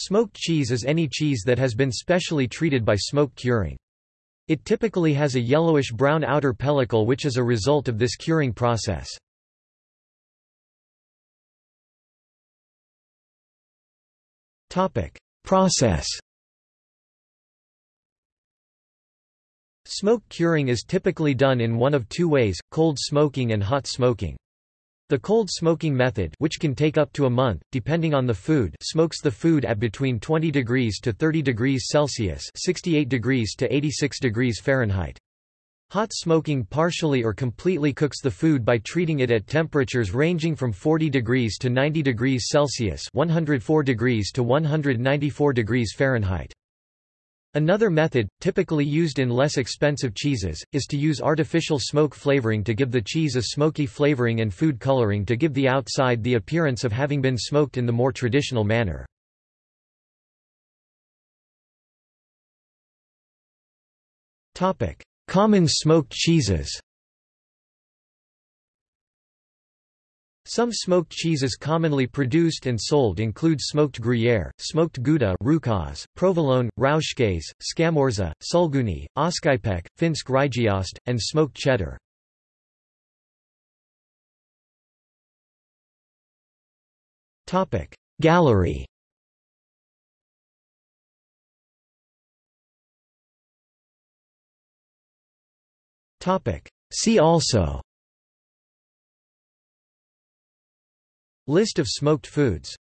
Smoked cheese is any cheese that has been specially treated by smoke curing. It typically has a yellowish-brown outer pellicle which is a result of this curing process. Process Smoke curing is typically done in one of two ways, cold smoking and hot smoking. The cold smoking method which can take up to a month, depending on the food smokes the food at between 20 degrees to 30 degrees Celsius 68 degrees to 86 degrees Fahrenheit. Hot smoking partially or completely cooks the food by treating it at temperatures ranging from 40 degrees to 90 degrees Celsius 104 degrees to 194 degrees Fahrenheit. Another method, typically used in less expensive cheeses, is to use artificial smoke flavoring to give the cheese a smoky flavoring and food coloring to give the outside the appearance of having been smoked in the more traditional manner. Common smoked cheeses Some smoked cheeses commonly produced and sold include smoked Gruyère, smoked Gouda Rukaz, Provolone, Rauchkäse, Scamorza, Sulguni, Oscypek, Finsk Rygeost, and smoked cheddar. Gallery See also List of smoked foods